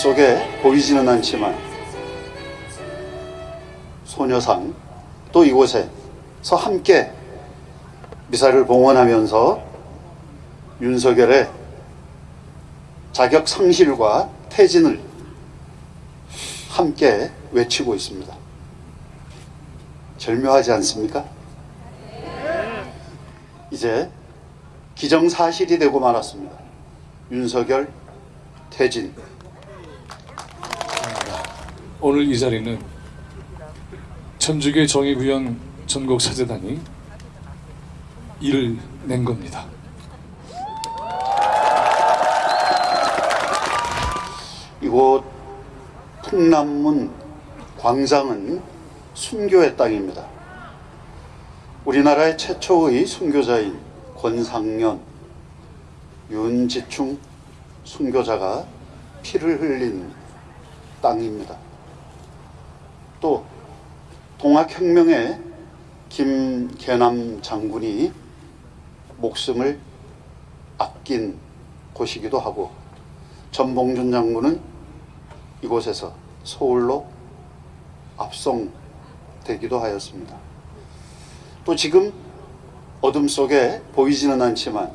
속에 보이지는 않지만 소녀상 또 이곳에서 함께 미사를 봉헌하면서 윤석열의 자격 상실과 퇴진을 함께 외치고 있습니다. 절묘하지 않습니까? 이제 기정사실이 되고 말았습니다. 윤석열 퇴진. 오늘 이 자리는 천주교 정의구현 전국사재단이 일을 낸 겁니다. 이곳 풍남문 광장은 순교의 땅입니다. 우리나라의 최초의 순교자인 권상년, 윤지충 순교자가 피를 흘린 땅입니다. 또 동학혁명의 김계남 장군이 목숨을 아낀 곳이기도 하고 전봉준 장군은 이곳에서 서울로 압송되기도 하였습니다. 또 지금 어둠 속에 보이지는 않지만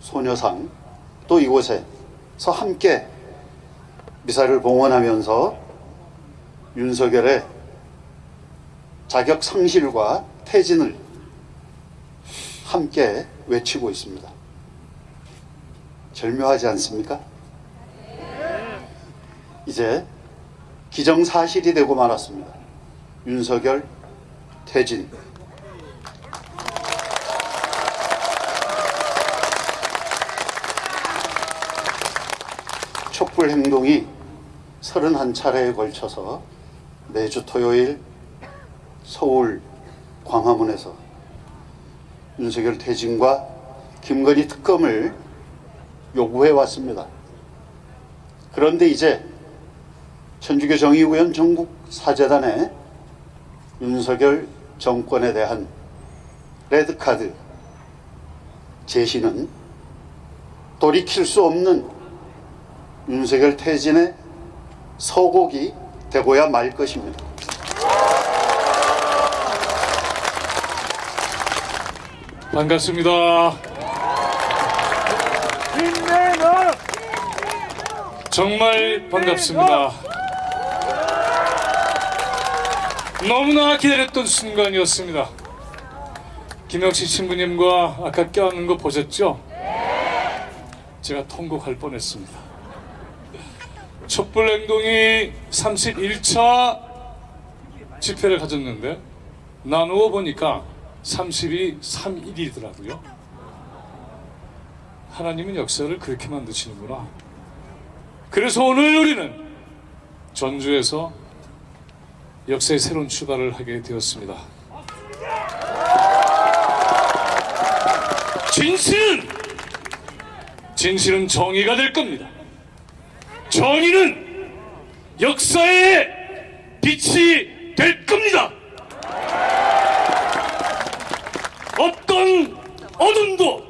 소녀상 또 이곳에서 함께 미사를 봉헌하면서 윤석열의 자격 상실과 퇴진을 함께 외치고 있습니다. 절묘하지 않습니까? 이제 기정사실이 되고 말았습니다. 윤석열 퇴진. 촛불 행동이 31차례에 걸쳐서 매주 토요일 서울 광화문에서 윤석열 퇴진과 김건희 특검을 요구해 왔습니다. 그런데 이제 천주교 정의구현 전국 사재단의 윤석열 정권에 대한 레드카드 제시는 돌이킬 수 없는 윤석열 퇴진의 서곡이 되고야 말 것입니다. 반갑습니다. 정말 반갑습니다. 너무나 기다렸던 순간이었습니다. 김영신 신부님과 아까 껴안는 거 보셨죠? 제가 통곡할 뻔했습니다. 촛불 행동이 31차 집회를 가졌는데 나누어 보니까 30이 3일이더라고요. 하나님은 역사를 그렇게 만드시는구나. 그래서 오늘 우리는 전주에서 역사의 새로운 출발을 하게 되었습니다. 진실은 진실은 정의가 될 겁니다. 정의는 역사의 빛이 될 겁니다. 어떤 어둠도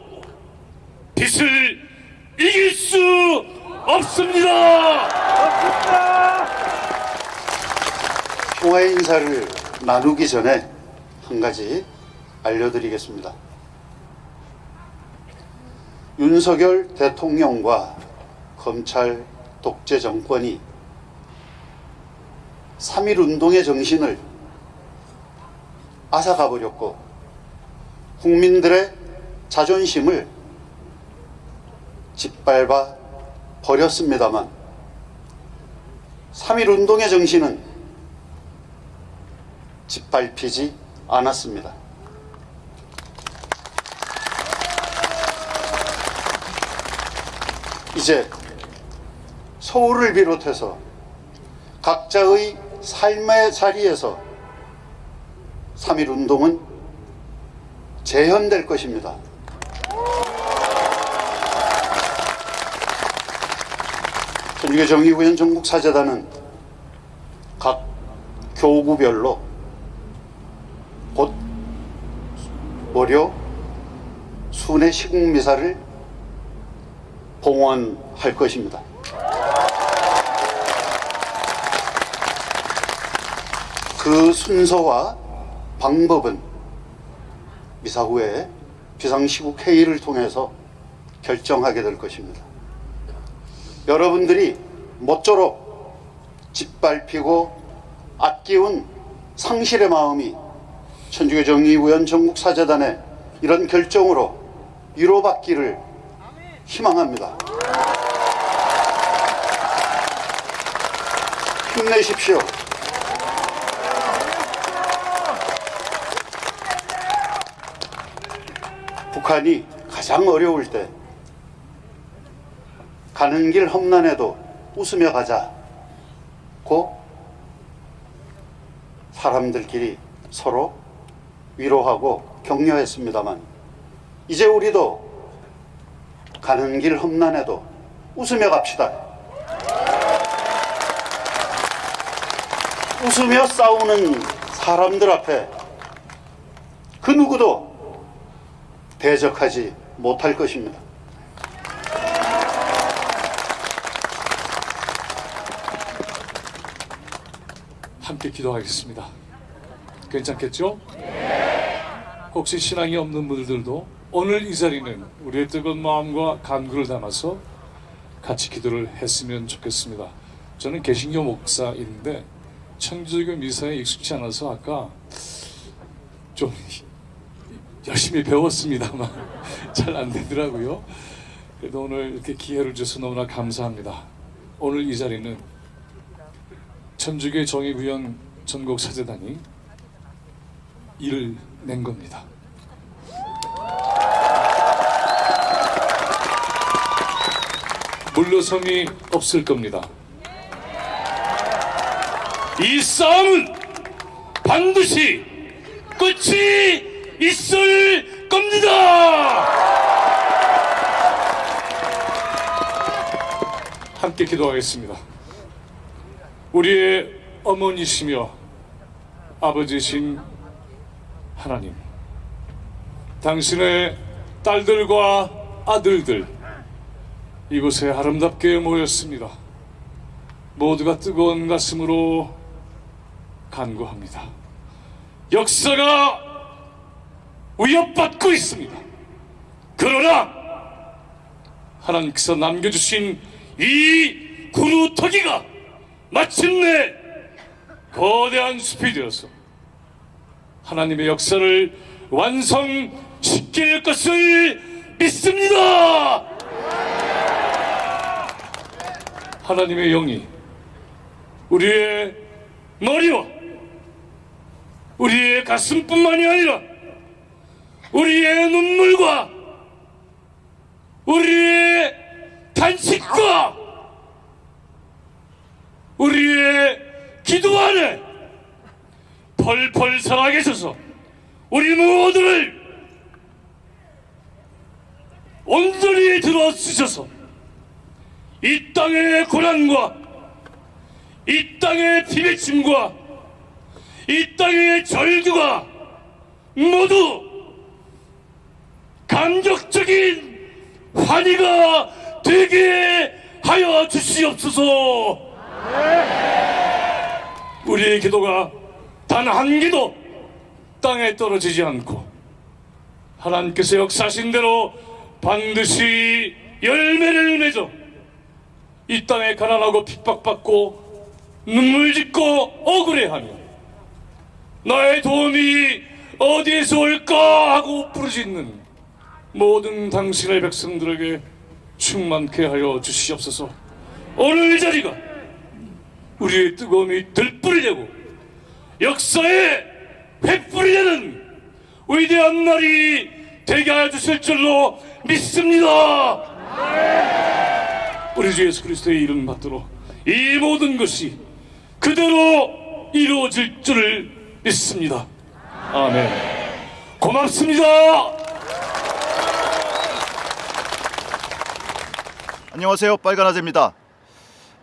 빛을 이길 수 없습니다. 평화의 인사를 나누기 전에 한 가지 알려드리겠습니다. 윤석열 대통령과 검찰 독재 정권이 3.1 운동의 정신을 앗아가 버렸고 국민들의 자존심을 짓밟아 버렸습니다만 3.1 운동의 정신은 짓밟히지 않았습니다. 이제 서울을 비롯해서 각자의 삶의 자리에서 3.1 운동은 재현될 것입니다. 전주교 정의구현 전국사재단은 각 교구별로 곧 월요 순회 시국미사를 봉헌할 것입니다. 그 순서와 방법은 미사 후에 비상시국 회의를 통해서 결정하게 될 것입니다. 여러분들이 모쪼록 짓밟히고 아끼운 상실의 마음이 천주교 정의위원 전국사재단의 이런 결정으로 위로받기를 희망합니다. 힘내십시오. 북한이 가장 어려울 때 가는 길 험난해도 웃으며 가자고 사람들끼리 서로 위로하고 격려했습니다만 이제 우리도 가는 길 험난해도 웃으며 갑시다. 웃으며 싸우는 사람들 앞에 그 누구도 대적하지 못할 것입니다. 함께 기도하겠습니다. 괜찮겠죠? 혹시 신앙이 없는 분들도 오늘 이 자리는 우리의 뜨거운 마음과 간구를 담아서 같이 기도를 했으면 좋겠습니다. 저는 개신교 목사인데 천주교 미사에 익숙치 않아서 아까 좀 열심히 배웠습니다만 잘 안 되더라고요. 그래도 오늘 이렇게 기회를 주셔서 너무나 감사합니다. 오늘 이 자리는 천주교 정의구현 전국 사재단이 일을 낸 겁니다. 물러섬이 없을 겁니다. 이 싸움은 반드시 끝이 있을 겁니다. 함께 기도하겠습니다. 우리의 어머니시며 아버지신 하나님, 당신의 딸들과 아들들 이곳에 아름답게 모였습니다. 모두가 뜨거운 가슴으로 간구합니다. 역사가 위협받고 있습니다. 그러나 하나님께서 남겨주신 이 구루터기가 마침내 거대한 숲이 되어서 하나님의 역사를 완성시킬 것을 믿습니다. 하나님의 영이 우리의 머리와 우리의 가슴뿐만이 아니라 우리의 눈물과 우리의 탄식과 우리의 기도 안에 펄펄 살아계셔서 우리 모두를 온전히 들어쓰셔서 이 땅의 고난과 이 땅의 비배침과 이 땅의 절규가 모두 감격적인 환희가 되게 하여 주시옵소서. 우리의 기도가 단 한 기도 땅에 떨어지지 않고 하나님께서 역사하신 대로 반드시 열매를 맺어 이 땅에 가난하고 핍박받고 눈물 짓고 억울해하며 나의 도움이 어디에서 올까 하고 부르짖는 모든 당신의 백성들에게 충만케 하여 주시옵소서. 오늘 이 자리가 우리의 뜨거움이 들불이 되고 역사의 횃불이 되는 위대한 날이 되게 하여 주실 줄로 믿습니다. 우리 주 예수 그리스도의 이름 받들어 이 모든 것이 그대로 이루어질 줄을 믿습니다. 아멘. 고맙습니다 안녕하세요. 빨간아재입니다.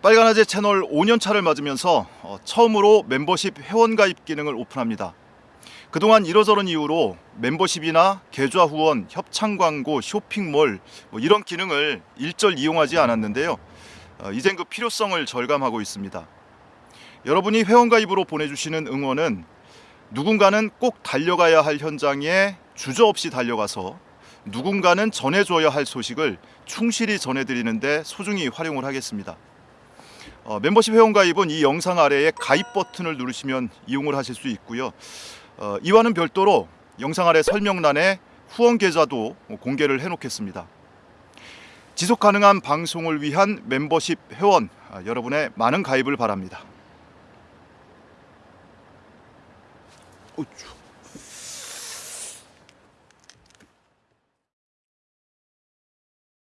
빨간아재 채널 5년차를 맞으면서 어, 처음으로 멤버십 회원 가입 기능을 오픈합니다. 그동안 이러저런 이유로 멤버십이나 계좌 후원, 협찬 광고, 쇼핑몰 뭐 이런 기능을 일절 이용하지 않았는데요. 어, 이젠 그 필요성을 절감하고 있습니다. 여러분이 회원 가입으로 보내주시는 응원은 누군가는 꼭 달려가야 할 현장에 주저없이 달려가서 누군가는 전해줘야 할 소식을 충실히 전해드리는데 소중히 활용을 하겠습니다. 어, 멤버십 회원 가입은 이 영상 아래에 가입 버튼을 누르시면 이용을 하실 수 있고요. 어, 이와는 별도로 영상 아래 설명란에 후원 계좌도 공개를 해놓겠습니다. 지속 가능한 방송을 위한 멤버십 회원 아, 여러분의 많은 가입을 바랍니다. 어쭈.